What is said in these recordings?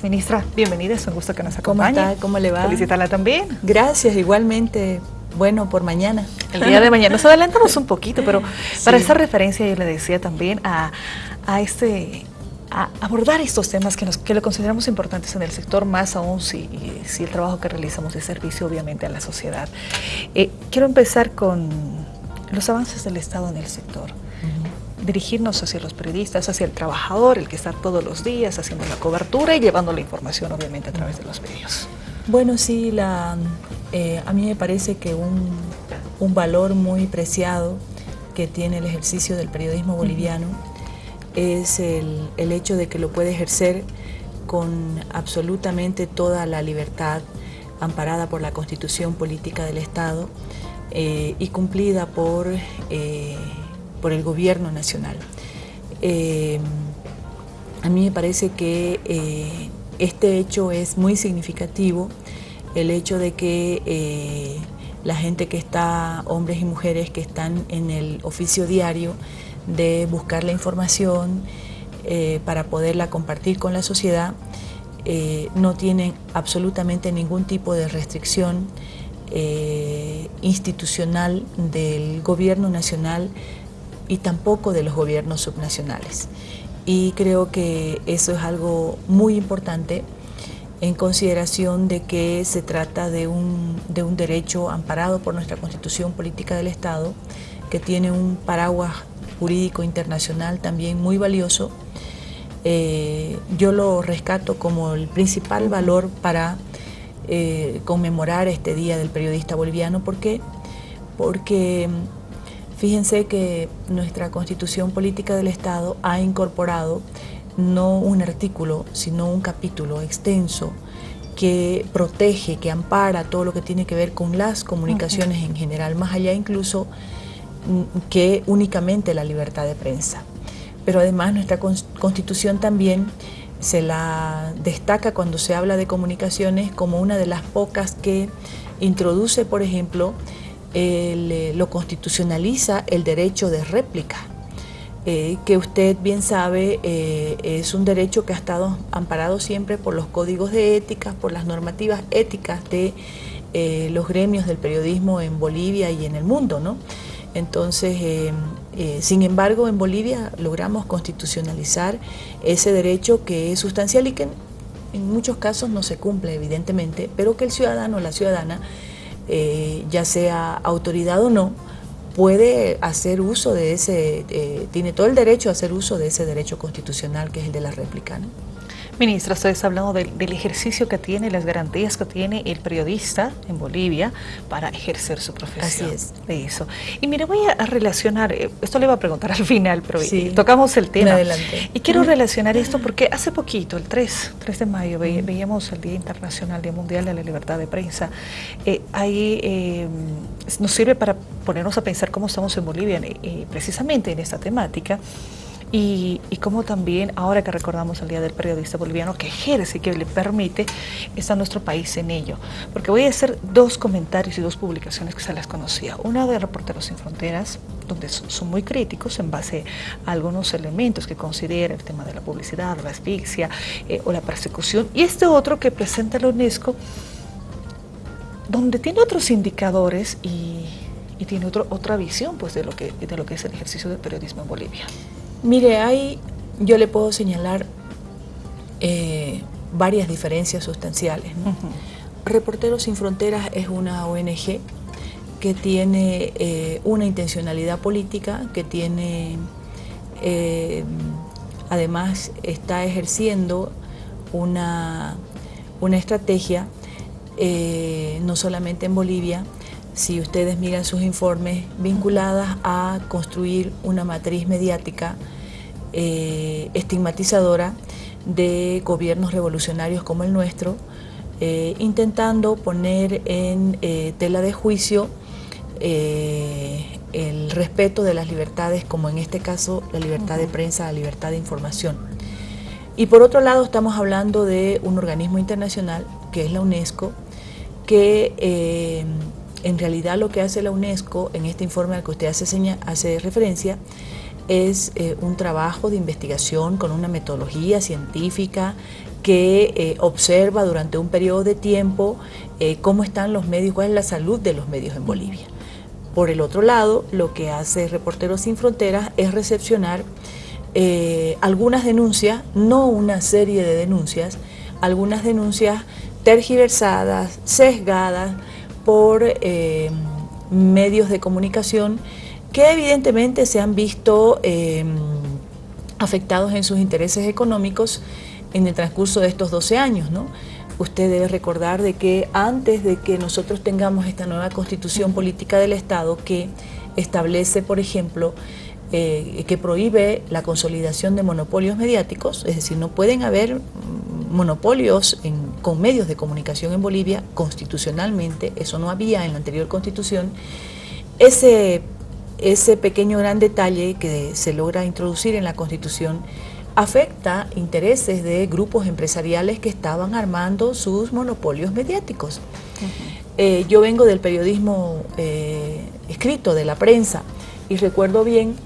Gracias, ministra. Bienvenida, es un gusto que nos acompañe. ¿Cómo está? ¿Cómo le va? Felicitarla también. Gracias, igualmente. Bueno, por mañana. El día de mañana. Nos adelantamos un poquito, pero para esa referencia yo le decía también a, a este a abordar estos temas que, nos, que lo consideramos importantes en el sector, más aún si, si el trabajo que realizamos es servicio obviamente a la sociedad. Eh, quiero empezar con los avances del Estado en el sector. Dirigirnos hacia los periodistas, hacia el trabajador, el que está todos los días haciendo la cobertura y llevando la información obviamente a través de los medios. Bueno, sí, la, eh, a mí me parece que un, un, valor muy preciado que tiene el ejercicio del periodismo boliviano es el, el, hecho de que lo puede ejercer con absolutamente toda la libertad amparada por la Constitución Política del Estado eh, y cumplida por, eh, por el Gobierno Nacional. Eh, a mí me parece que eh, este hecho es muy significativo, el hecho de que eh, la gente que está, hombres y mujeres que están en el oficio diario de buscar la información para poderla compartir con la sociedad, no tienen absolutamente ningún tipo de restricción institucional del gobierno nacional y tampoco de los gobiernos subnacionales. Y creo que eso es algo muy importante en consideración de que se trata de un, de un derecho amparado por nuestra Constitución Política del Estado, que tiene un paraguas jurídico internacional también muy valioso. Eh, yo lo rescato como el principal valor para eh, conmemorar este Día del Periodista Boliviano. ¿Por qué? Porque fíjense que nuestra Constitución Política del Estado ha incorporado no un artículo, sino un capítulo extenso que protege, que ampara todo lo que tiene que ver con las comunicaciones en general, más allá incluso que únicamente la libertad de prensa. Pero además nuestra constitución también se la destaca cuando se habla de comunicaciones como una de las pocas que introduce, por ejemplo, el, lo constitucionaliza el derecho de réplica, eh, que usted bien sabe eh, es un derecho que ha estado amparado siempre por los códigos de ética, por las normativas éticas de eh, los gremios del periodismo en Bolivia y en el mundo, ¿no? Entonces, eh, eh, sin embargo, en Bolivia logramos constitucionalizar ese derecho que es sustancial y que en muchos casos no se cumple, evidentemente, pero que el ciudadano o la ciudadana, eh, ya sea autoridad o no, puede hacer uso de ese, eh, tiene todo el derecho a hacer uso de ese derecho constitucional que es el de la réplica. ¿no? Ministra, ustedes hablando del, del, ejercicio que tiene, las garantías que tiene el periodista en Bolivia para ejercer su profesión. Así es. De eso. Y mire, voy a relacionar, esto le iba a preguntar al final, pero sí. tocamos el tema. Adelante. Y quiero relacionar esto porque hace poquito, el 3, 3 de mayo, ve, veíamos el Día Internacional, Día Mundial de la Libertad de Prensa. Eh, ahí eh, nos sirve para ponernos a pensar cómo estamos en Bolivia, eh, precisamente en esta temática. Y, y como también, ahora que recordamos el Día del Periodista Boliviano, que ejerce y que le permite, está nuestro país en ello. Porque voy a hacer dos comentarios y dos publicaciones que se las conocía. Una de Reporteros Sin Fronteras, donde son muy críticos en base a algunos elementos que considera el tema de la publicidad, la asfixia eh, o la persecución. Y este otro que presenta la UNESCO, donde tiene otros indicadores y, y tiene otro, otra visión pues, de, lo que, de lo que es el ejercicio del periodismo en Bolivia. Mire, hay, yo le puedo señalar eh, varias diferencias sustanciales. ¿no? Uh -huh. Reporteros Sin Fronteras es una ONG que tiene eh, una intencionalidad política, que tiene, eh, además está ejerciendo una, una estrategia, eh, no solamente en Bolivia, si ustedes miran sus informes, vinculadas a construir una matriz mediática eh, estigmatizadora de gobiernos revolucionarios como el nuestro, eh, intentando poner en eh, tela de juicio el respeto de las libertades, como en este caso la libertad de prensa, la libertad de información. Y por otro lado estamos hablando de un organismo internacional, que es la UNESCO, que en realidad lo que hace la UNESCO en este informe al que usted hace, referencia es eh, un trabajo de investigación con una metodología científica que eh, observa durante un periodo de tiempo eh, cómo están los medios, cuál es la salud de los medios en Bolivia. Por el otro lado, lo que hace Reporteros Sin Fronteras es recepcionar algunas denuncias, no una serie de denuncias, algunas denuncias tergiversadas, sesgadas por medios de comunicación que evidentemente se han visto afectados en sus intereses económicos en el transcurso de estos 12 años, ¿no? Usted debe recordar de que antes de que nosotros tengamos esta nueva constitución política del Estado que establece, por ejemplo, eh, que prohíbe la consolidación de monopolios mediáticos, es decir, no pueden haber monopolios con medios de comunicación en Bolivia constitucionalmente, eso no había en la anterior constitución, ese, ese pequeño gran detalle que se logra introducir en la constitución afecta intereses de grupos empresariales que estaban armando sus monopolios mediáticos. Eh, yo vengo del periodismo eh, escrito, de la prensa, y recuerdo bien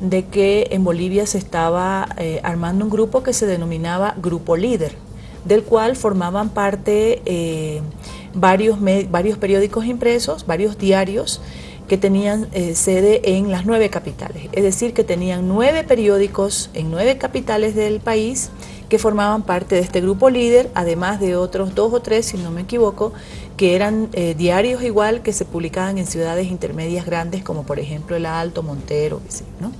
de que en Bolivia se estaba eh, armando un grupo que se denominaba Grupo Líder, del cual formaban parte varios, varios periódicos impresos, varios diarios, que tenían eh, sede en las nueve capitales, es decir, que tenían nueve periódicos en nueve capitales del país que formaban parte de este grupo líder, además de otros dos o tres, si no me equivoco, que eran eh, diarios igual que se publicaban en ciudades intermedias grandes como por ejemplo El Alto, Montero, ¿no?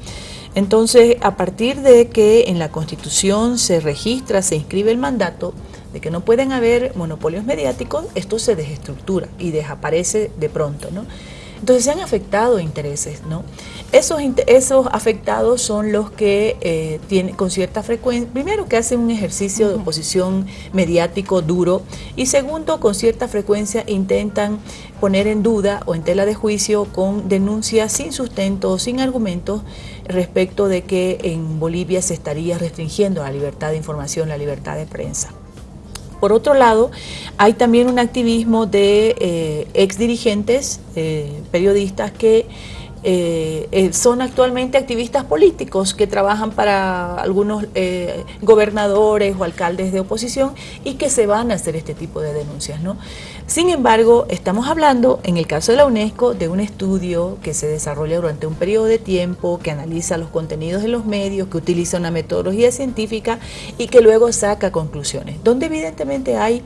Entonces, a partir de que en la Constitución se registra, se inscribe el mandato de que no pueden haber monopolios mediáticos, esto se desestructura y desaparece de pronto, ¿no? Entonces se han afectado intereses, ¿no? Esos, esos afectados son los que eh, tienen con cierta frecuencia, primero que hacen un ejercicio de oposición mediático duro y segundo, con cierta frecuencia intentan poner en duda o en tela de juicio con denuncias sin sustento, sin argumentos respecto de que en Bolivia se estaría restringiendo la libertad de información, la libertad de prensa. Por otro lado, hay también un activismo de eh, ex dirigentes, eh, periodistas que eh, eh, son actualmente activistas políticos que trabajan para algunos eh, gobernadores o alcaldes de oposición y que se van a hacer este tipo de denuncias. ¿no? Sin embargo, estamos hablando, en el caso de la UNESCO, de un estudio que se desarrolla durante un periodo de tiempo, que analiza los contenidos de los medios, que utiliza una metodología científica y que luego saca conclusiones, donde evidentemente hay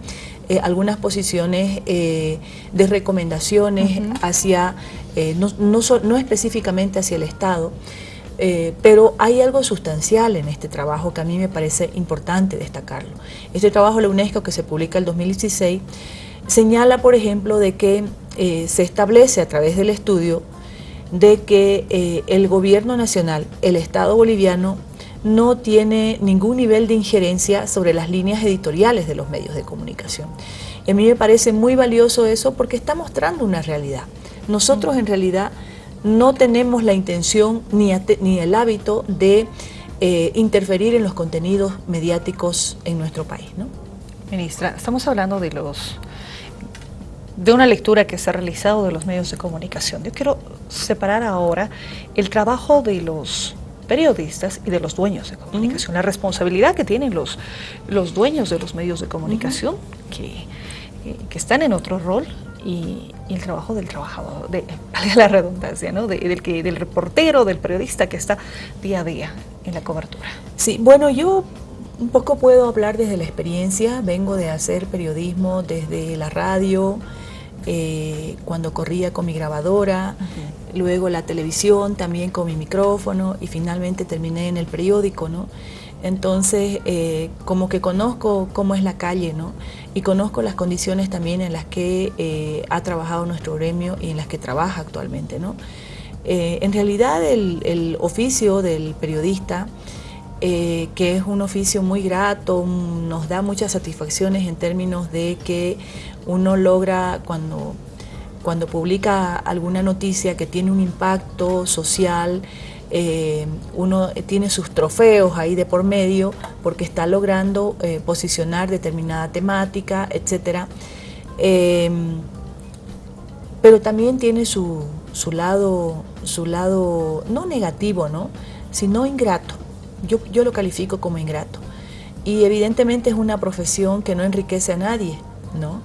algunas posiciones de recomendaciones hacia, eh, no, específicamente hacia el Estado, pero hay algo sustancial en este trabajo que a mí me parece importante destacarlo. Este trabajo de la UNESCO que se publica en el 2016 señala, por ejemplo, de que se establece a través del estudio de que el gobierno nacional, el Estado boliviano, no tiene ningún nivel de injerencia sobre las líneas editoriales de los medios de comunicación. Y a mí me parece muy valioso eso porque está mostrando una realidad. Nosotros en realidad no tenemos la intención ni, ni el hábito de eh, interferir en los contenidos mediáticos en nuestro país. ¿no? Ministra, estamos hablando de los de una lectura que se ha realizado de los medios de comunicación. Yo quiero separar ahora el trabajo de los periodistas y de los dueños de comunicación, la responsabilidad que tienen los, los dueños de los medios de comunicación, que, eh, que, están en otro rol, y, el trabajo del trabajador, de, la redundancia, ¿no? del, que, del reportero, del periodista que está día a día en la cobertura. Sí, bueno, yo un poco puedo hablar desde la experiencia, vengo de hacer periodismo desde la radio, eh, cuando corría con mi grabadora, luego la televisión también con mi micrófono y finalmente terminé en el periódico, ¿no? Entonces, eh, como que conozco cómo es la calle, ¿no? Y conozco las condiciones también en las que eh, ha trabajado nuestro gremio y en las que trabaja actualmente, ¿no? en realidad, el, oficio del periodista, que es un oficio muy grato, nos da muchas satisfacciones en términos de que uno logra cuando, cuando publica alguna noticia que tiene un impacto social, eh, uno tiene sus trofeos ahí de por medio porque está logrando eh, posicionar determinada temática, etc. Em, pero también tiene su, su, lado, su lado, no negativo, ¿no? sino ingrato. Yo, yo lo califico como ingrato. y evidentemente es una profesión que no enriquece a nadie, ¿no?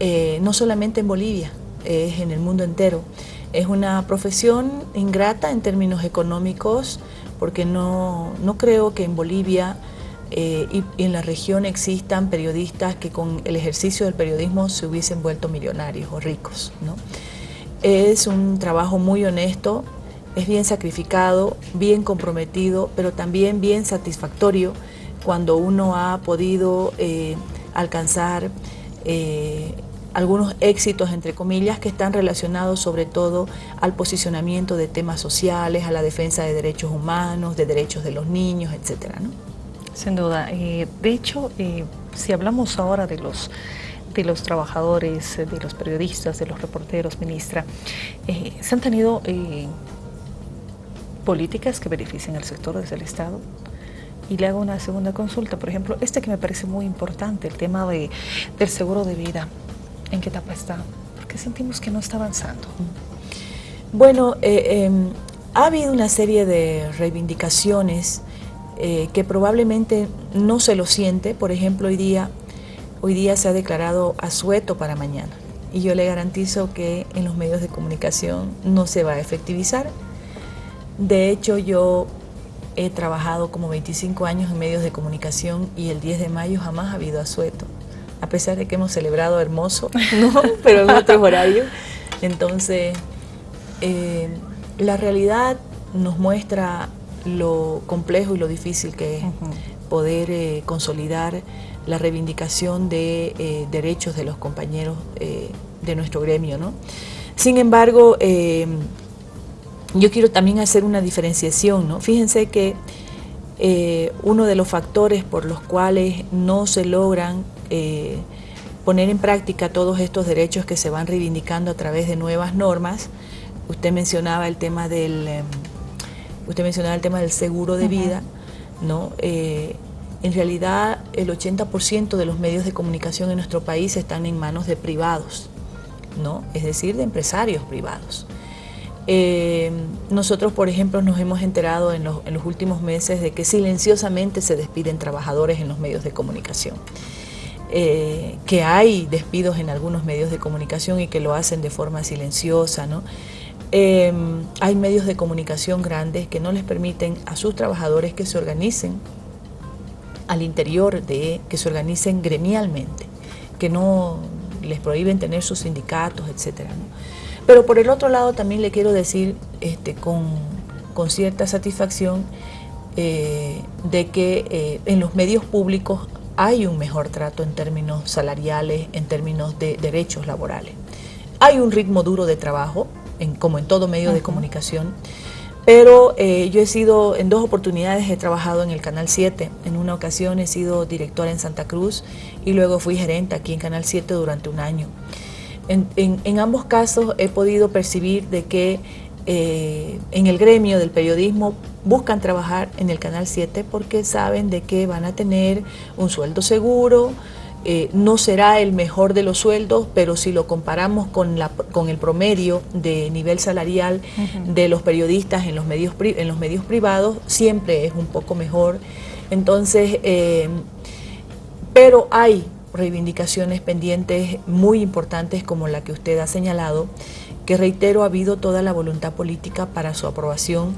Eh, no solamente en Bolivia, es en el mundo entero. Es una profesión ingrata en términos económicos porque no, no creo que en Bolivia eh, y, en la región existan periodistas que con el ejercicio del periodismo se hubiesen vuelto millonarios o ricos. ¿no? Es un trabajo muy honesto, es bien sacrificado, bien comprometido, pero también bien satisfactorio cuando uno ha podido eh, alcanzar eh, algunos éxitos, entre comillas, que están relacionados sobre todo al posicionamiento de temas sociales, a la defensa de derechos humanos, de derechos de los niños, etcétera, ¿no? Sin duda. Eh, de hecho, eh, si hablamos ahora de los de los trabajadores, de los periodistas, de los reporteros, ministra, eh, ¿se han tenido políticas que beneficien al sector desde el Estado? Y le hago una segunda consulta, por ejemplo, este que me parece muy importante, el tema de, del seguro de vida. ¿En qué etapa está? Porque sentimos que no está avanzando. Bueno, em, ha habido una serie de reivindicaciones eh, que probablemente no se lo siente. Por ejemplo, hoy día, hoy día se ha declarado asueto para mañana. Y yo le garantizo que en los medios de comunicación no se va a efectivizar. De hecho, yo he trabajado como 25 años en medios de comunicación y el 10 de mayo jamás ha habido asueto. A pesar de que hemos celebrado hermoso, ¿no? pero en otros horarios. Entonces, eh, la realidad nos muestra lo complejo y lo difícil que es poder eh, consolidar la reivindicación de eh, derechos de los compañeros de nuestro gremio. ¿no? Sin embargo, yo quiero también hacer una diferenciación. ¿no? Fíjense que uno de los factores por los cuales no se logran poner en práctica todos estos derechos que se van reivindicando a través de nuevas normas, usted mencionaba el tema del em, usted mencionaba el tema del seguro de vida, ¿no? Eh, en realidad el 80% de los medios de comunicación en nuestro país están en manos de privados, ¿no? es decir, de empresarios privados. Eh, nosotros, por ejemplo, nos hemos enterado en los, últimos meses de que silenciosamente se despiden trabajadores en los medios de comunicación. Eh, que hay despidos en algunos medios de comunicación y que lo hacen de forma silenciosa, ¿no? Em, hay medios de comunicación grandes que no les permiten a sus trabajadores que se organicen al interior de, que se organicen gremialmente, que no les prohíben tener sus sindicatos, etc. Pero por el otro lado también le quiero decir este, con, cierta satisfacción eh, de que eh, en los medios públicos hay un mejor trato en términos salariales, en términos de derechos laborales. Hay un ritmo duro de trabajo, como en todo medio de comunicación. Pero eh, yo he sido, en dos oportunidades he trabajado en el Canal 7. En una ocasión he sido directora en Santa Cruz y luego fui gerente aquí en Canal 7 durante un año. En, ambos casos he podido percibir de que eh, en el gremio del periodismo buscan trabajar en el Canal 7 porque saben de que van a tener un sueldo seguro, eh, no será el mejor de los sueldos, pero si lo comparamos con, la, con el promedio de nivel salarial de los periodistas en los, medios, en los medios privados, siempre es un poco mejor. Entonces, eh, pero hay reivindicaciones pendientes muy importantes como la que usted ha señalado, que reitero ha habido toda la voluntad política para su aprobación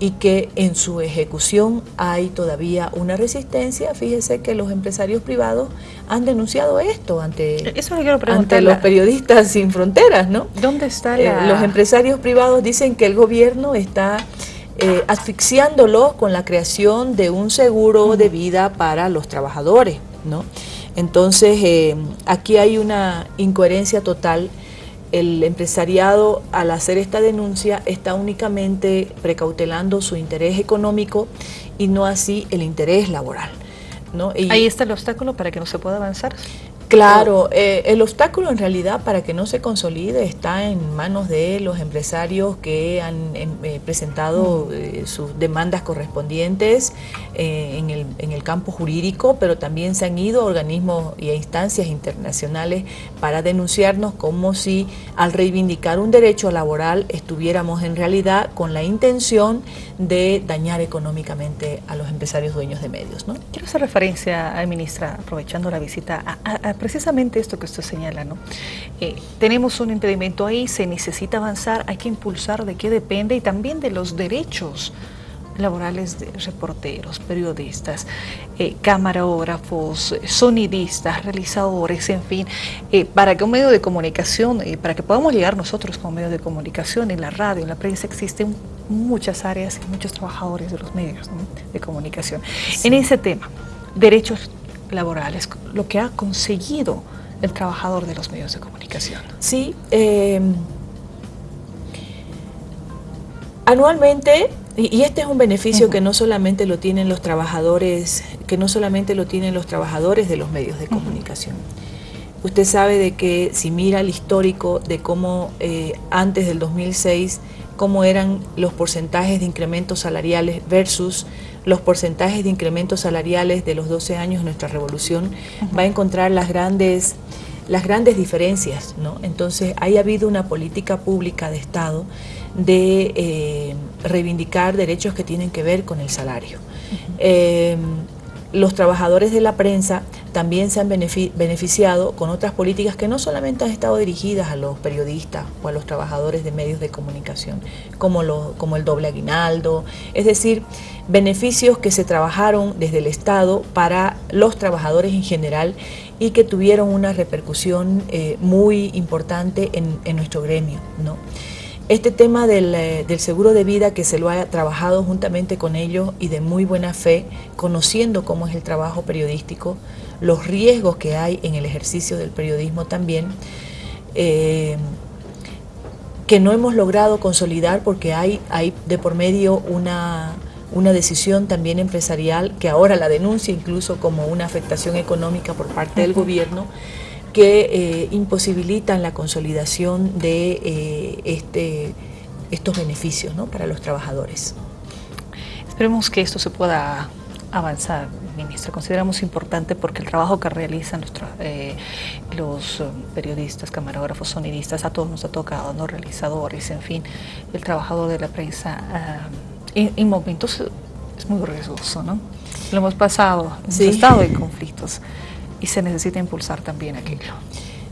y que en su ejecución hay todavía una resistencia. Fíjese que los empresarios privados han denunciado esto ante, ante los periodistas sin fronteras, ¿no? ¿Dónde está eh, los empresarios privados dicen que el gobierno está eh, asfixiándolos con la creación de un seguro de vida para los trabajadores, ¿no? Entonces, eh, aquí hay una incoherencia total el empresariado al hacer esta denuncia está únicamente precautelando su interés económico y no así el interés laboral. ¿no? Ahí está el obstáculo para que no se pueda avanzar. Claro, eh, el obstáculo en realidad para que no se consolide está en manos de los empresarios que han em, eh, presentado eh, sus demandas correspondientes en el, en, el, campo jurídico, pero también se han ido a organismos y a instancias internacionales para denunciarnos como si al reivindicar un derecho laboral estuviéramos en realidad con la intención de dañar económicamente a los empresarios dueños de medios. ¿no? Quiero hacer referencia, ministra, aprovechando la visita, a precisamente esto que usted señala, ¿no? Eh, tenemos un impedimento ahí, se necesita avanzar, hay que impulsar de qué depende y también de los derechos laborales de reporteros, periodistas, eh, camarógrafos, sonidistas, realizadores, en fin, eh, para que un medio de comunicación, para que podamos llegar nosotros como medio de comunicación, en la radio, en la prensa, existen muchas áreas y muchos trabajadores de los medios de comunicación. En ese tema, derechos laborales, lo que ha conseguido el trabajador de los medios de comunicación. Sí, em, anualmente, y, este es un beneficio que no solamente lo tienen los trabajadores, que no solamente lo tienen los trabajadores de los medios de comunicación. Usted sabe de que si mira el histórico de cómo eh, antes del 2006, cómo eran los porcentajes de incrementos salariales versus los porcentajes de incrementos salariales de los 12 años de nuestra revolución, va a encontrar las grandes, las grandes diferencias. ¿no? Entonces, ha habido una política pública de Estado de eh, reivindicar derechos que tienen que ver con el salario los trabajadores de la prensa también se han beneficiado con otras políticas que no solamente han estado dirigidas a los periodistas o a los trabajadores de medios de comunicación, como, como el doble aguinaldo, es decir, beneficios que se trabajaron desde el Estado para los trabajadores en general y que tuvieron una repercusión eh, muy importante en, en nuestro gremio. ¿no? Este tema eh, del, seguro de vida que se lo ha trabajado juntamente con ellos y de muy buena fe, conociendo cómo es el trabajo periodístico, los riesgos que hay en el ejercicio del periodismo también, eh, que no hemos logrado consolidar porque hay, hay de por medio una, una decisión también empresarial que ahora la denuncia incluso como una afectación económica por parte del gobierno, que eh, imposibilitan la consolidación de eh, este, estos beneficios para los trabajadores. Esperemos que esto se pueda avanzar, ministra. Consideramos importante porque el trabajo que realizan eh, los periodistas, camarógrafos, sonidistas, a todos nos ha tocado, ¿no? realizadores, en fin, el trabajador de la prensa, en, momentos es muy riesgoso, ¿no? Lo hemos pasado, hemos estado en conflictos y se necesita impulsar también aquello.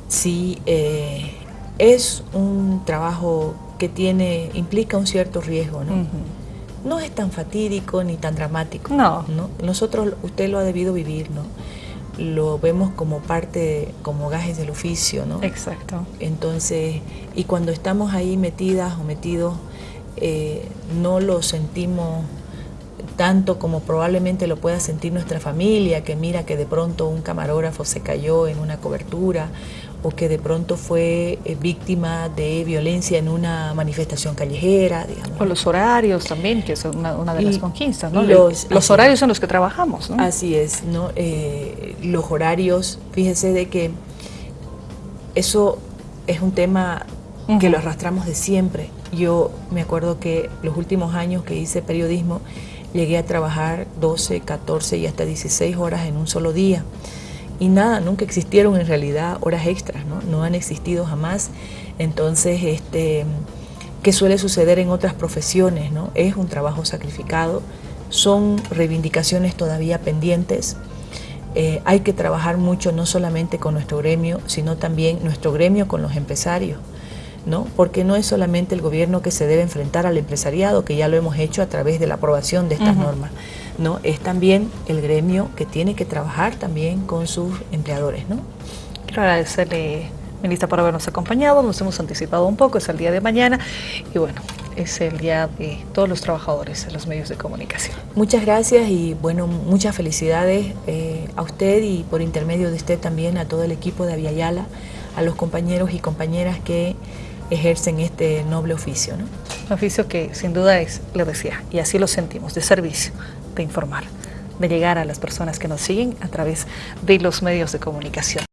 Sí, eh, es un trabajo que tiene, implica un cierto riesgo, ¿no? No es tan fatídico ni tan dramático. No. Nosotros, usted lo ha debido vivir, ¿no? Lo vemos como parte, como gajes del oficio, ¿no? Exacto. Entonces, y cuando estamos ahí metidas o metidos, eh, no lo sentimos tanto como probablemente lo pueda sentir nuestra familia, que mira que de pronto un camarógrafo se cayó en una cobertura o que de pronto fue eh, víctima de violencia en una manifestación callejera. Digamos. O los horarios también, que es una, de las conquistas, ¿no? Los, horarios en los que trabajamos, ¿no? Así es, ¿no? Eh, los horarios, fíjese de que eso es un tema que lo arrastramos de siempre. Yo me acuerdo que los últimos años que hice periodismo, Llegué a trabajar 12, 14 y hasta 16 horas en un solo día. Y nada, nunca existieron en realidad horas extras, ¿no? No han existido jamás. Entonces, este, ¿qué suele suceder en otras profesiones, no? Es un trabajo sacrificado, son reivindicaciones todavía pendientes. Eh, hay que trabajar mucho no solamente con nuestro gremio, sino también nuestro gremio con los empresarios. ¿no? porque no es solamente el gobierno que se debe enfrentar al empresariado, que ya lo hemos hecho a través de la aprobación de estas normas, ¿no? es también el gremio que tiene que trabajar también con sus empleadores. ¿no? Quiero agradecerle, ministra, por habernos acompañado, nos hemos anticipado un poco, es el día de mañana y bueno, es el día de todos los trabajadores en los medios de comunicación. Muchas gracias y bueno, muchas felicidades eh, a usted y por intermedio de usted también a todo el equipo de Aviala, a los compañeros y compañeras que ejercen este noble oficio. ¿no? Un oficio que sin duda es, le decía, y así lo sentimos, de servicio, de informar, de llegar a las personas que nos siguen a través de los medios de comunicación.